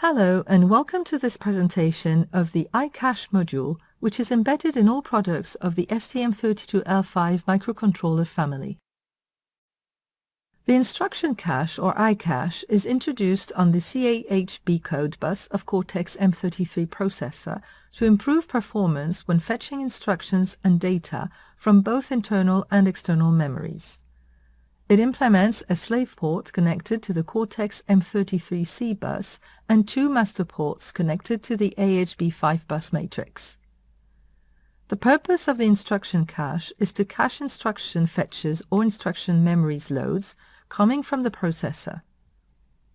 Hello and welcome to this presentation of the iCache module which is embedded in all products of the STM32L5 microcontroller family. The instruction cache or iCache is introduced on the CAHB code bus of Cortex-M33 processor to improve performance when fetching instructions and data from both internal and external memories. It implements a slave port connected to the Cortex-M33C bus and two master ports connected to the AHB5 bus matrix. The purpose of the instruction cache is to cache instruction fetches or instruction memories loads coming from the processor.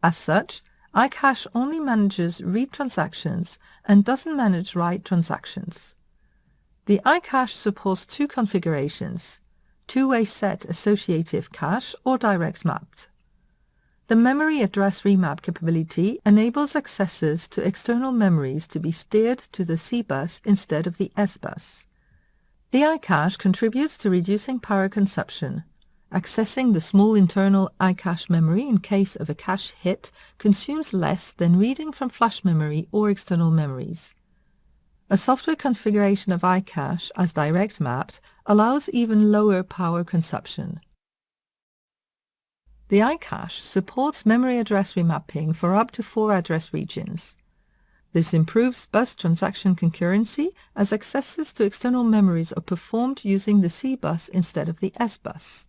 As such, iCache only manages read transactions and doesn't manage write transactions. The iCache supports two configurations, two-way set associative cache or direct mapped. The memory address remap capability enables accesses to external memories to be steered to the C bus instead of the S bus. The iCache contributes to reducing power consumption. Accessing the small internal iCache memory in case of a cache hit consumes less than reading from flash memory or external memories. A software configuration of iCache as direct mapped allows even lower power consumption. The iCache supports memory address remapping for up to four address regions. This improves bus transaction concurrency as accesses to external memories are performed using the C bus instead of the S bus.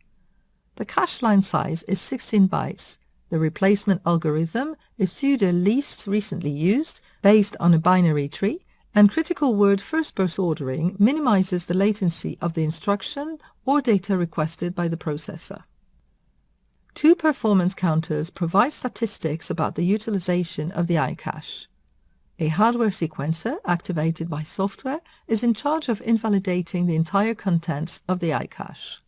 The cache line size is 16 bytes. The replacement algorithm is pseudo least recently used based on a binary tree and critical word first burst ordering minimizes the latency of the instruction or data requested by the processor. Two performance counters provide statistics about the utilization of the iCache. A hardware sequencer, activated by software, is in charge of invalidating the entire contents of the iCache.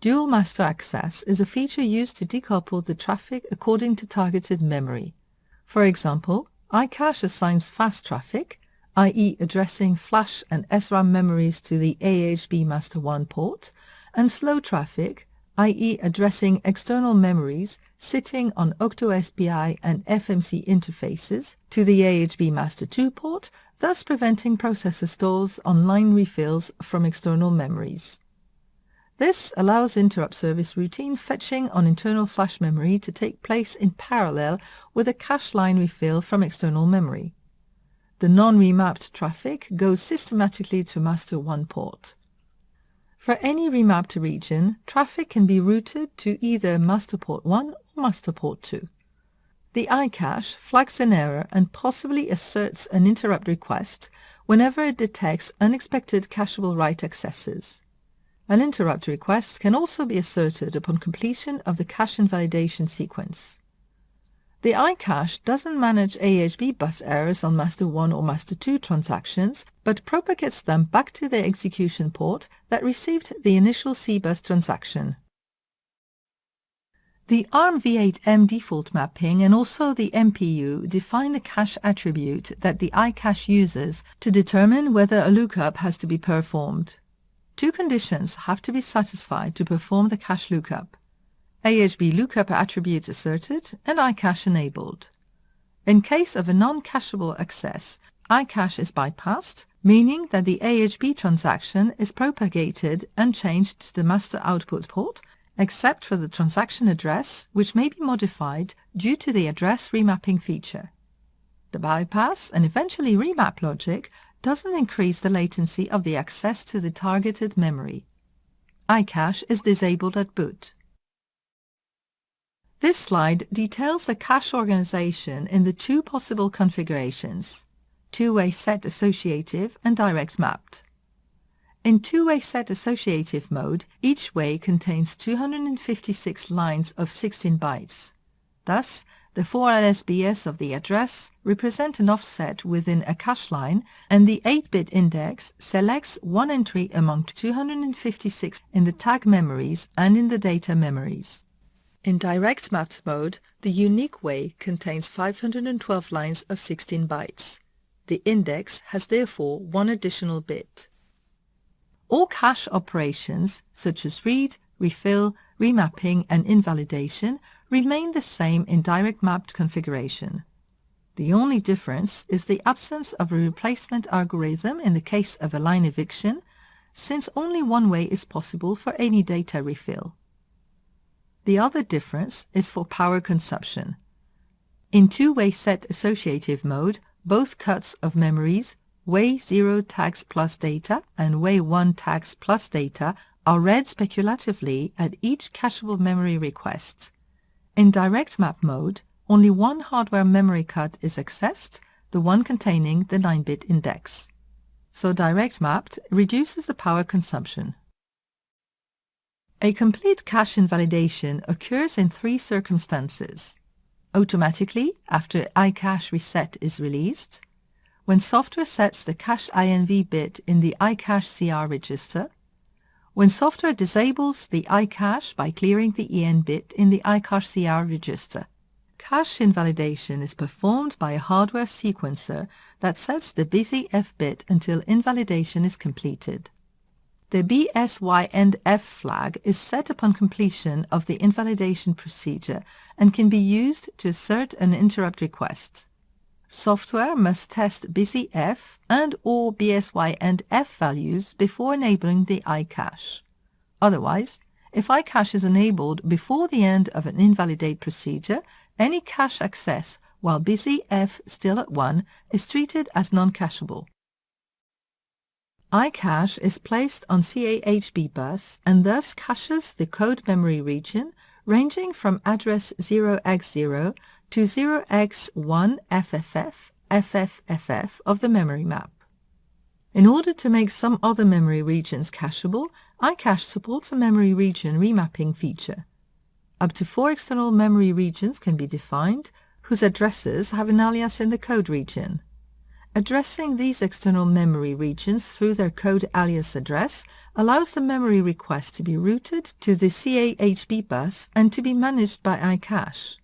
Dual master access is a feature used to decouple the traffic according to targeted memory. For example, iCache assigns fast traffic, i.e. addressing flash and SRAM memories to the AHB Master 1 port, and slow traffic, i.e. addressing external memories sitting on OctoSPI and FMC interfaces to the AHB Master 2 port, thus preventing processor stalls on line refills from external memories. This allows interrupt service routine fetching on internal flash memory to take place in parallel with a cache line refill from external memory. The non-remapped traffic goes systematically to master 1 port. For any remapped region, traffic can be routed to either master port 1 or master port 2. The iCache flags an error and possibly asserts an interrupt request whenever it detects unexpected cacheable write accesses. An interrupt request can also be asserted upon completion of the cache invalidation sequence. The iCache doesn't manage AHB bus errors on master 1 or master 2 transactions, but propagates them back to the execution port that received the initial C-bus transaction. The ARMv8m default mapping and also the MPU define the cache attribute that the iCache uses to determine whether a lookup has to be performed. Two conditions have to be satisfied to perform the cache lookup. AHB lookup attribute asserted and iCache enabled. In case of a non-cacheable access, iCache is bypassed, meaning that the AHB transaction is propagated and changed to the master output port, except for the transaction address, which may be modified due to the address remapping feature. The bypass and eventually remap logic doesn't increase the latency of the access to the targeted memory. iCache is disabled at boot. This slide details the cache organization in the two possible configurations, two-way set associative and direct mapped. In two-way set associative mode, each way contains 256 lines of 16 bytes. Thus, the four LSBs of the address represent an offset within a cache line, and the 8-bit index selects one entry among 256 in the tag memories and in the data memories. In direct mapped mode, the unique way contains 512 lines of 16 bytes. The index has therefore one additional bit. All cache operations, such as read, refill, remapping, and invalidation, remain the same in direct mapped configuration. The only difference is the absence of a replacement algorithm in the case of a line eviction, since only one way is possible for any data refill. The other difference is for power consumption. In two-way set associative mode, both cuts of memories, way 0 tags plus data and way 1 tags plus data are read speculatively at each cacheable memory request. In direct map mode, only one hardware memory cut is accessed, the one containing the 9-bit index. So direct mapped reduces the power consumption. A complete cache invalidation occurs in three circumstances automatically after iCache reset is released, when software sets the cache INV bit in the iCache CR register, when software disables the iCache by clearing the EN bit in the iCache CR register. Cache invalidation is performed by a hardware sequencer that sets the busy F bit until invalidation is completed. The BSY and F flag is set upon completion of the invalidation procedure and can be used to assert an interrupt request. Software must test BusyF and or BSY and F values before enabling the iCache. Otherwise, if iCache is enabled before the end of an invalidate procedure, any cache access while BusyF still at 1 is treated as non-cacheable iCache is placed on CAHB bus and thus caches the code memory region ranging from address 0x0 to 0x1FFF FFFF of the memory map. In order to make some other memory regions cacheable, iCache supports a memory region remapping feature. Up to four external memory regions can be defined, whose addresses have an alias in the code region. Addressing these external memory regions through their code alias address allows the memory request to be routed to the CAHB bus and to be managed by iCache.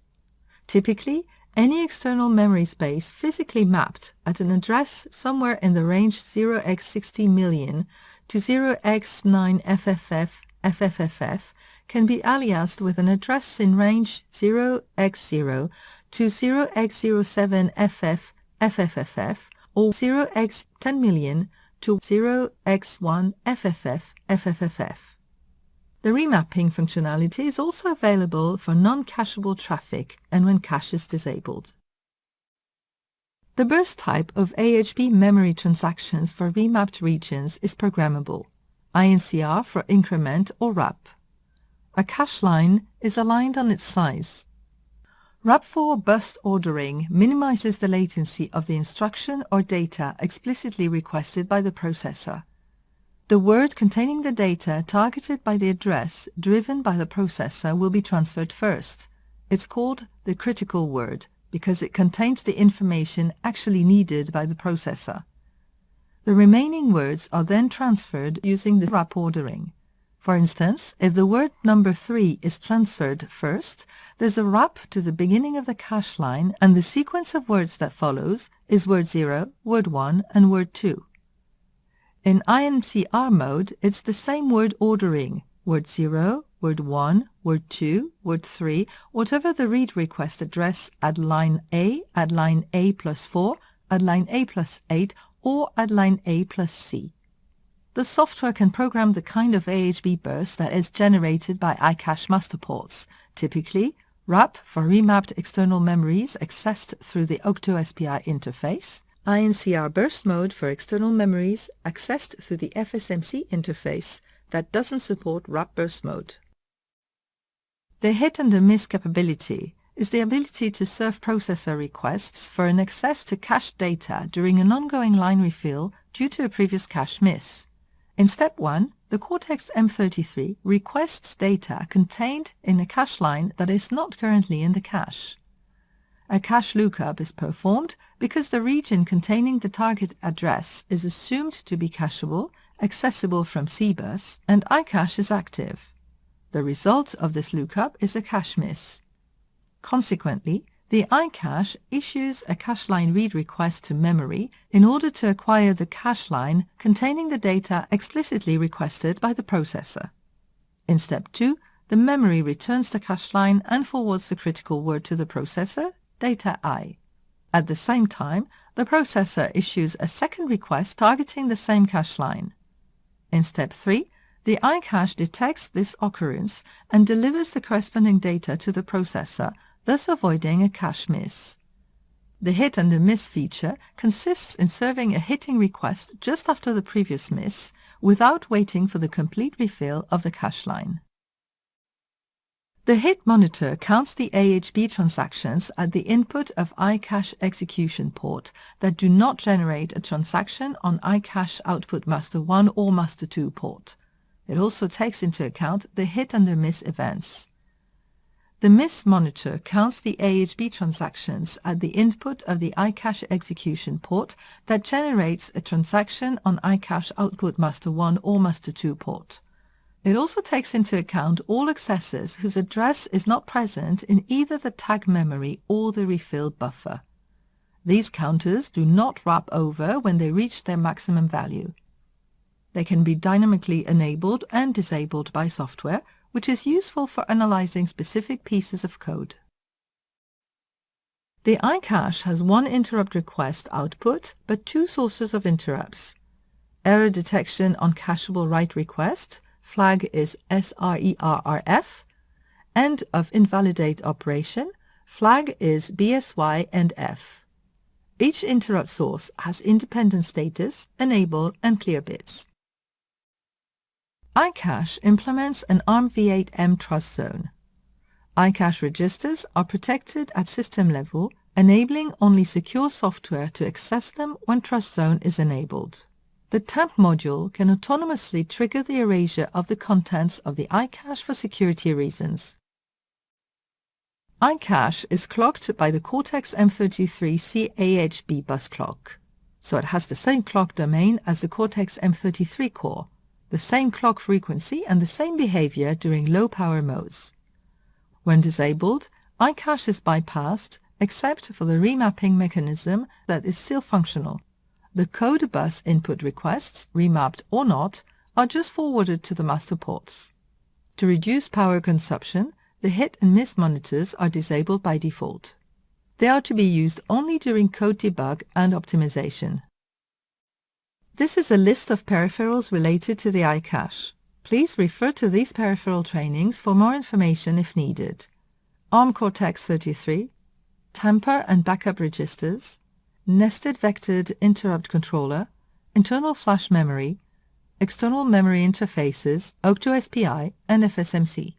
Typically, any external memory space physically mapped at an address somewhere in the range 0x60 million to 0x9FFF FFFF can be aliased with an address in range 0x0 to 0x07FF FFFF or 0x 10 million to 0x1 FFF FFFF. The remapping functionality is also available for non-cacheable traffic and when cache is disabled. The burst type of AHB memory transactions for remapped regions is programmable, INCR for increment or wrap. A cache line is aligned on its size. WRAP4 burst ordering minimizes the latency of the instruction or data explicitly requested by the processor. The word containing the data targeted by the address driven by the processor will be transferred first. It's called the critical word because it contains the information actually needed by the processor. The remaining words are then transferred using the wrap ordering. For instance, if the word number 3 is transferred first, there's a wrap to the beginning of the cache line and the sequence of words that follows is word 0, word 1 and word 2. In INCR mode, it's the same word ordering, word 0, word 1, word 2, word 3, whatever the read request address at line A, at line A plus 4, at line A plus 8, or at line A plus C. The software can program the kind of AHB burst that is generated by iCache master ports, typically WRAP for remapped external memories accessed through the OctoSPI interface, INCR burst mode for external memories accessed through the FSMC interface that doesn't support WRAP burst mode. The hit under miss capability is the ability to serve processor requests for an access to cache data during an ongoing line refill due to a previous cache miss. In step 1, the Cortex-M33 requests data contained in a cache line that is not currently in the cache. A cache lookup is performed because the region containing the target address is assumed to be cacheable, accessible from CBus, and iCache is active. The result of this lookup is a cache miss. Consequently, the iCache issues a cache line read request to memory in order to acquire the cache line containing the data explicitly requested by the processor. In step 2, the memory returns the cache line and forwards the critical word to the processor, data I. At the same time, the processor issues a second request targeting the same cache line. In step 3, the iCache detects this occurrence and delivers the corresponding data to the processor, thus avoiding a cache miss. The hit under miss feature consists in serving a hitting request just after the previous miss without waiting for the complete refill of the cache line. The hit monitor counts the AHB transactions at the input of iCache execution port that do not generate a transaction on iCache output master 1 or master 2 port. It also takes into account the hit under miss events. The miss monitor counts the AHB transactions at the input of the iCache execution port that generates a transaction on iCache output master 1 or master 2 port. It also takes into account all accessors whose address is not present in either the tag memory or the refill buffer. These counters do not wrap over when they reach their maximum value. They can be dynamically enabled and disabled by software, which is useful for analyzing specific pieces of code. The iCache has one interrupt request output, but two sources of interrupts. Error detection on cacheable write request flag is SRERRF, end of invalidate operation, flag is BSY and F. Each interrupt source has independent status, enable and clear bits. iCache implements an ARMv8-M TrustZone. iCache registers are protected at system level, enabling only secure software to access them when TrustZone is enabled. The TAMP module can autonomously trigger the erasure of the contents of the iCache for security reasons. iCache is clocked by the Cortex-M33 CAHB bus clock, so it has the same clock domain as the Cortex-M33 core, the same clock frequency and the same behavior during low-power modes. When disabled, iCache is bypassed except for the remapping mechanism that is still functional the code bus input requests, remapped or not, are just forwarded to the master ports. To reduce power consumption, the hit and miss monitors are disabled by default. They are to be used only during code debug and optimization. This is a list of peripherals related to the iCache. Please refer to these peripheral trainings for more information if needed. ARM Cortex-33, tamper and backup registers, nested vectored interrupt controller, internal flash memory, external memory interfaces, OctoSPI, and FSMC.